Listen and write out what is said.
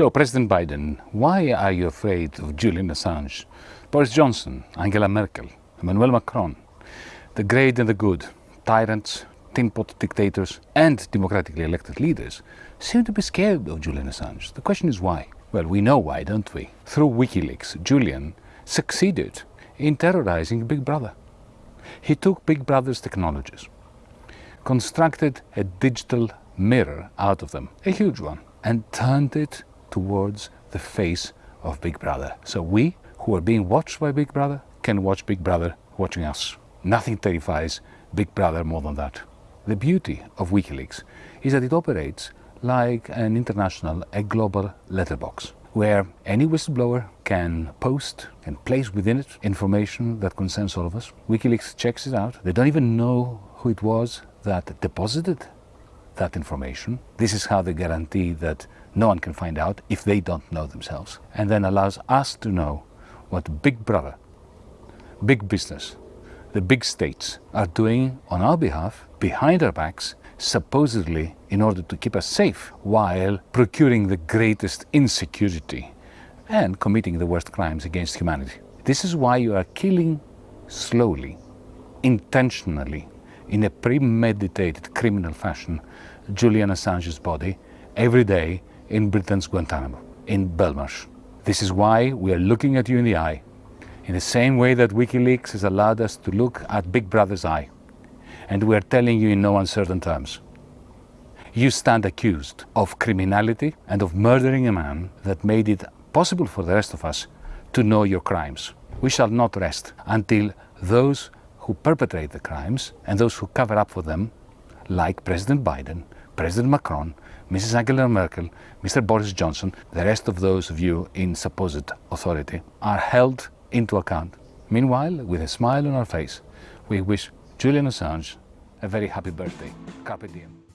So, President Biden, why are you afraid of Julian Assange? Boris Johnson, Angela Merkel, Emmanuel Macron, the great and the good, tyrants, tin pot dictators, and democratically elected leaders seem to be scared of Julian Assange. The question is why? Well, we know why, don't we? Through WikiLeaks, Julian succeeded in terrorizing Big Brother. He took Big Brother's technologies, constructed a digital mirror out of them, a huge one, and turned it towards the face of Big Brother. So we, who are being watched by Big Brother, can watch Big Brother watching us. Nothing terrifies Big Brother more than that. The beauty of WikiLeaks is that it operates like an international, a global letterbox where any whistleblower can post and place within it information that concerns all of us. WikiLeaks checks it out. They don't even know who it was that deposited that information. This is how they guarantee that no one can find out if they don't know themselves, and then allows us to know what Big Brother, big business, the big states are doing on our behalf, behind our backs, supposedly in order to keep us safe while procuring the greatest insecurity and committing the worst crimes against humanity. This is why you are killing slowly, intentionally, in a premeditated criminal fashion, Julian Assange's body every day in Britain's Guantanamo, in Belmarsh. This is why we are looking at you in the eye, in the same way that WikiLeaks has allowed us to look at Big Brother's eye and we are telling you in no uncertain terms. You stand accused of criminality and of murdering a man that made it possible for the rest of us to know your crimes. We shall not rest until those who perpetrate the crimes and those who cover up for them, like President Biden, President Macron, Mrs. Angela Merkel, Mr. Boris Johnson, the rest of those of you in supposed authority, are held into account. Meanwhile, with a smile on our face, we wish Julian Assange a very happy birthday. Carpe diem.